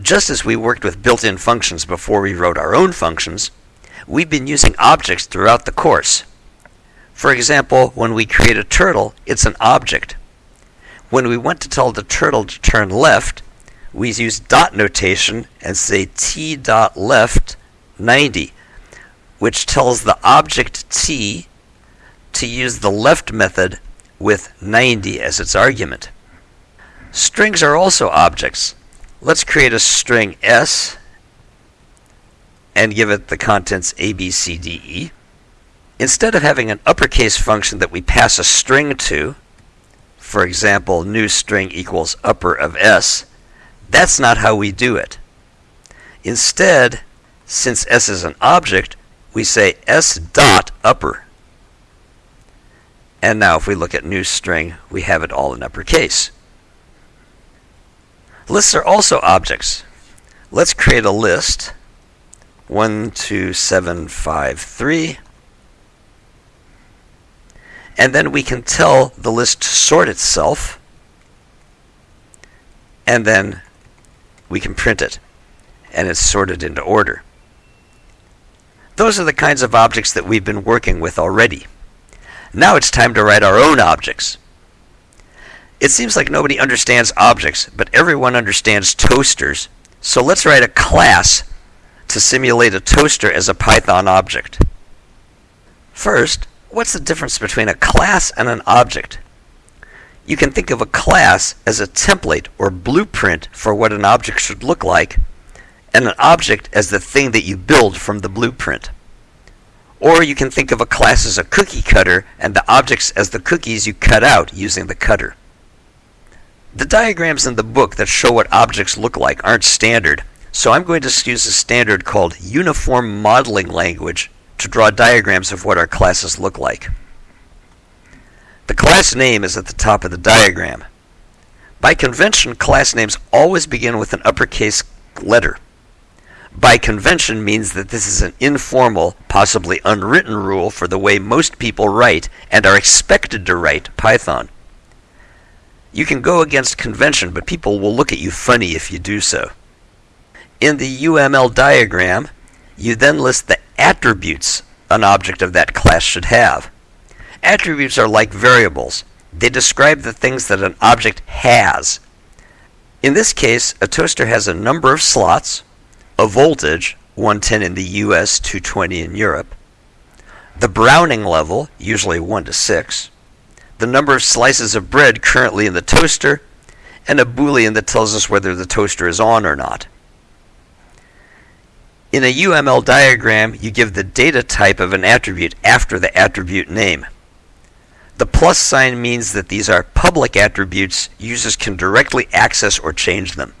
Just as we worked with built-in functions before we wrote our own functions, we've been using objects throughout the course. For example, when we create a turtle, it's an object. When we want to tell the turtle to turn left, we use dot notation and say t dot left 90, which tells the object t to use the left method with 90 as its argument. Strings are also objects. Let's create a string s and give it the contents a, b, c, d, e. Instead of having an uppercase function that we pass a string to, for example, new string equals upper of s, that's not how we do it. Instead, since s is an object, we say s dot upper. And now if we look at new string, we have it all in uppercase. Lists are also objects. Let's create a list. 12753. And then we can tell the list to sort itself. And then we can print it. And it's sorted into order. Those are the kinds of objects that we've been working with already. Now it's time to write our own objects. It seems like nobody understands objects, but everyone understands toasters. So let's write a class to simulate a toaster as a Python object. First, what's the difference between a class and an object? You can think of a class as a template or blueprint for what an object should look like, and an object as the thing that you build from the blueprint. Or you can think of a class as a cookie cutter and the objects as the cookies you cut out using the cutter. The diagrams in the book that show what objects look like aren't standard, so I'm going to use a standard called Uniform Modeling Language to draw diagrams of what our classes look like. The class name is at the top of the diagram. By convention, class names always begin with an uppercase letter by convention means that this is an informal, possibly unwritten rule for the way most people write and are expected to write Python. You can go against convention, but people will look at you funny if you do so. In the UML diagram, you then list the attributes an object of that class should have. Attributes are like variables. They describe the things that an object has. In this case, a toaster has a number of slots, a voltage, 110 in the US, 220 in Europe, the browning level, usually 1 to 6, the number of slices of bread currently in the toaster, and a boolean that tells us whether the toaster is on or not. In a UML diagram, you give the data type of an attribute after the attribute name. The plus sign means that these are public attributes users can directly access or change them.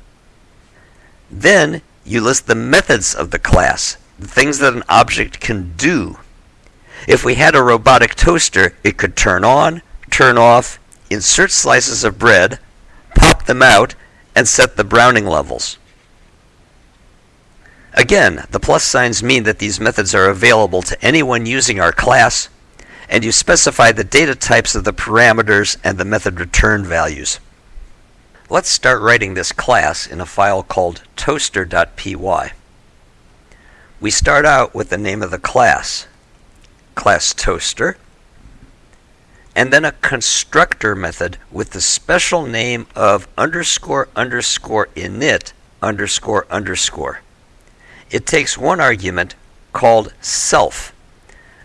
Then you list the methods of the class, the things that an object can do. If we had a robotic toaster, it could turn on, turn off, insert slices of bread, pop them out, and set the browning levels. Again, the plus signs mean that these methods are available to anyone using our class, and you specify the data types of the parameters and the method return values. Let's start writing this class in a file called toaster.py. We start out with the name of the class, class toaster, and then a constructor method with the special name of underscore underscore init underscore underscore. It takes one argument called self.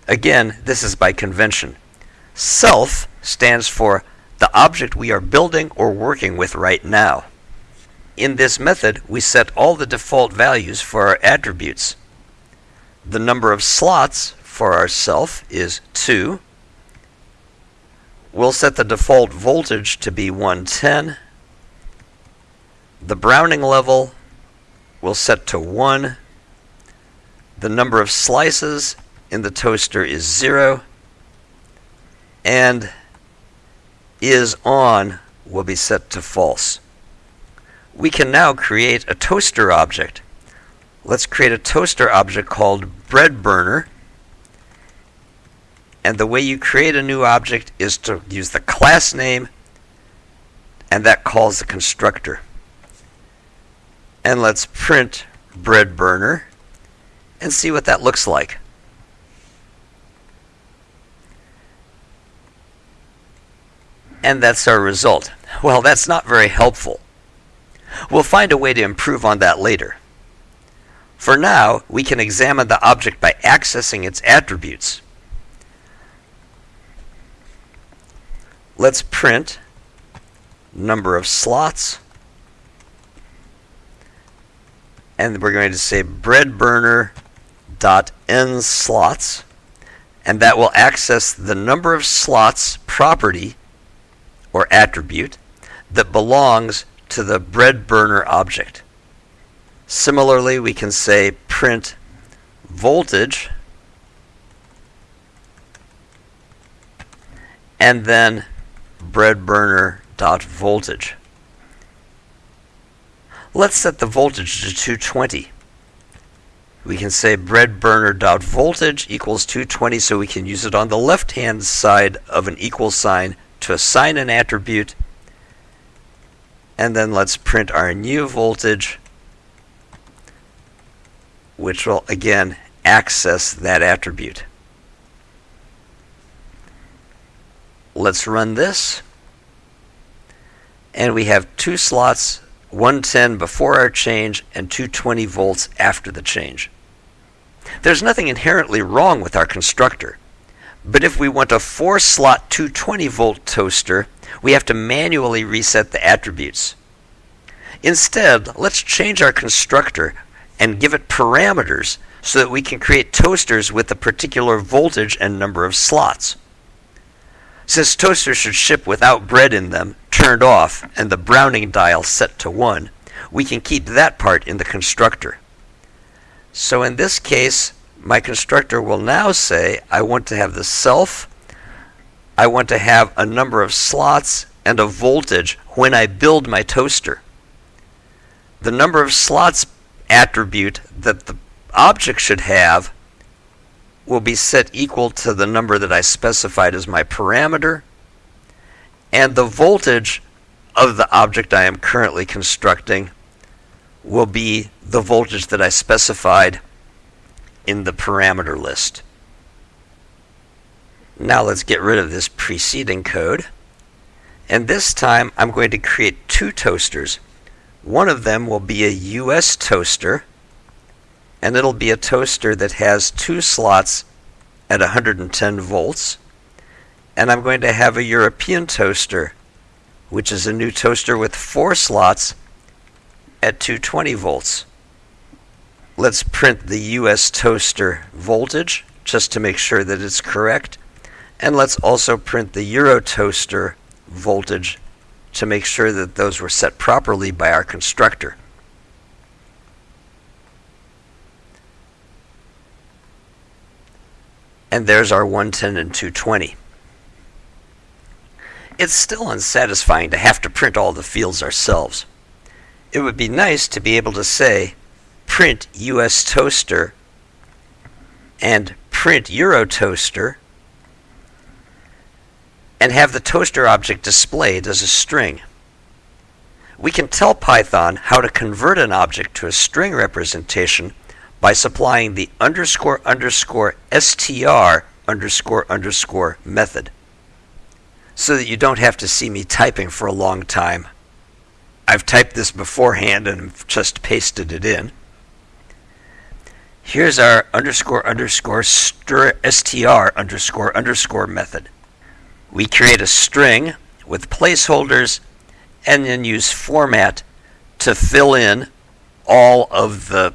Again, this is by convention. Self stands for the object we are building or working with right now. In this method, we set all the default values for our attributes. The number of slots for our self is 2. We'll set the default voltage to be 110. The browning level we'll set to 1. The number of slices in the toaster is 0. And is on will be set to false. We can now create a toaster object. Let's create a toaster object called bread burner. And the way you create a new object is to use the class name and that calls the constructor. And let's print bread burner and see what that looks like. And that's our result. Well, that's not very helpful. We'll find a way to improve on that later. For now, we can examine the object by accessing its attributes. Let's print number of slots and we're going to say bread burner dot n slots and that will access the number of slots property or attribute that belongs to the bread burner object. Similarly, we can say print voltage and then bread burner dot voltage. Let's set the voltage to 220. We can say bread burner dot voltage equals 220 so we can use it on the left hand side of an equal sign to assign an attribute and then let's print our new voltage which will again access that attribute. Let's run this and we have two slots 110 before our change and 220 volts after the change. There's nothing inherently wrong with our constructor. But if we want a 4 slot 220 volt toaster, we have to manually reset the attributes. Instead, let's change our constructor and give it parameters so that we can create toasters with a particular voltage and number of slots. Since toasters should ship without bread in them, turned off, and the Browning dial set to 1, we can keep that part in the constructor. So in this case, my constructor will now say I want to have the self, I want to have a number of slots and a voltage when I build my toaster. The number of slots attribute that the object should have will be set equal to the number that I specified as my parameter, and the voltage of the object I am currently constructing will be the voltage that I specified in the parameter list. Now let's get rid of this preceding code. And this time I'm going to create two toasters. One of them will be a US toaster, and it'll be a toaster that has two slots at 110 volts. And I'm going to have a European toaster, which is a new toaster with four slots at 220 volts. Let's print the US toaster voltage just to make sure that it's correct. And let's also print the Euro toaster voltage to make sure that those were set properly by our constructor. And there's our 110 and 220. It's still unsatisfying to have to print all the fields ourselves. It would be nice to be able to say print US toaster and print Euro toaster and have the toaster object displayed as a string. We can tell Python how to convert an object to a string representation by supplying the underscore underscore str underscore underscore method so that you don't have to see me typing for a long time. I've typed this beforehand and just pasted it in. Here's our underscore underscore str underscore underscore method. We create a string with placeholders and then use format to fill in all of the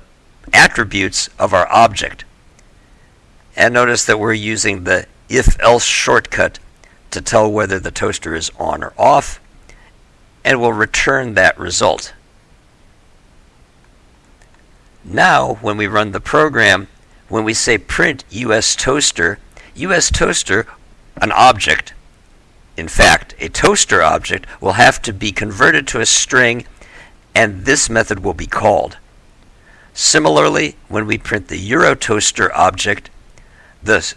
attributes of our object. And notice that we're using the if else shortcut to tell whether the toaster is on or off, and we'll return that result. Now, when we run the program, when we say print US toaster, US toaster, an object, in fact, a toaster object, will have to be converted to a string, and this method will be called. Similarly, when we print the Eurotoaster object, the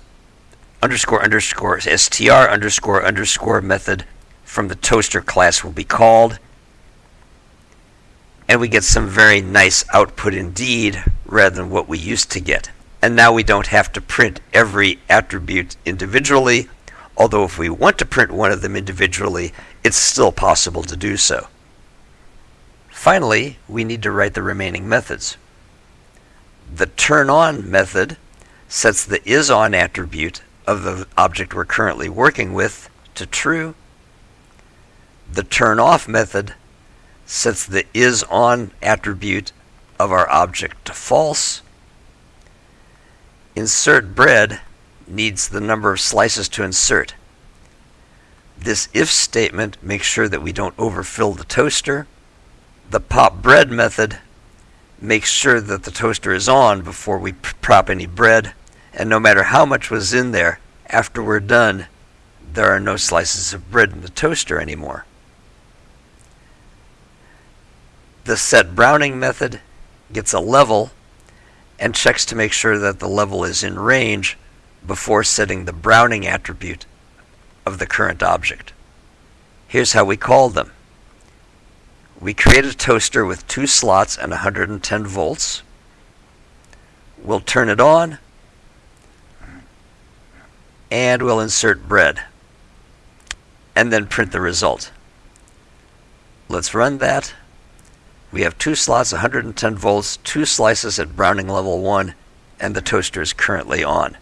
underscore underscore str underscore underscore method from the toaster class will be called, and we get some very nice output indeed rather than what we used to get. And now we don't have to print every attribute individually, although if we want to print one of them individually, it's still possible to do so. Finally, we need to write the remaining methods. The turn-on method sets the isOn attribute of the object we're currently working with to true. The turn-off method sets the isOn attribute of our object to false. Insert bread needs the number of slices to insert. This if statement makes sure that we don't overfill the toaster. The pop bread method makes sure that the toaster is on before we prop any bread, and no matter how much was in there, after we're done, there are no slices of bread in the toaster anymore. The set browning method gets a level and checks to make sure that the level is in range before setting the browning attribute of the current object. Here's how we call them. We create a toaster with two slots and 110 volts. We'll turn it on and we'll insert bread and then print the result. Let's run that. We have two slots, 110 volts, two slices at browning level 1, and the toaster is currently on.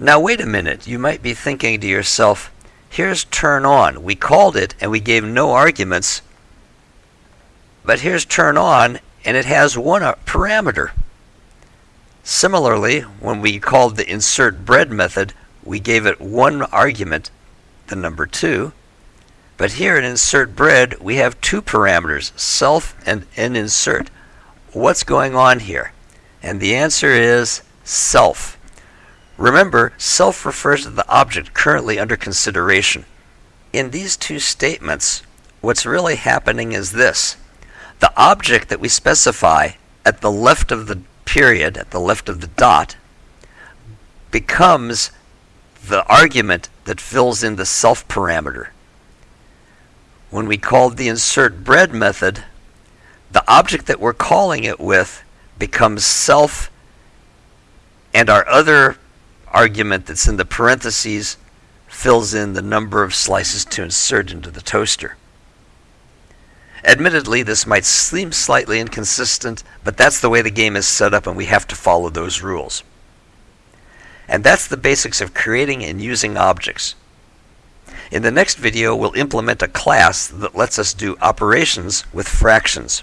Now wait a minute, you might be thinking to yourself, here's turn on. We called it and we gave no arguments, but here's turn on and it has one uh, parameter. Similarly, when we called the insert bread method, we gave it one argument, the number 2, but here in insert bread, we have two parameters, self and insert. What's going on here? And the answer is self. Remember, self refers to the object currently under consideration. In these two statements, what's really happening is this. The object that we specify at the left of the period, at the left of the dot, becomes the argument that fills in the self parameter when we called the insert bread method, the object that we're calling it with becomes self and our other argument that's in the parentheses fills in the number of slices to insert into the toaster. Admittedly, this might seem slightly inconsistent, but that's the way the game is set up and we have to follow those rules. And that's the basics of creating and using objects. In the next video, we'll implement a class that lets us do operations with fractions.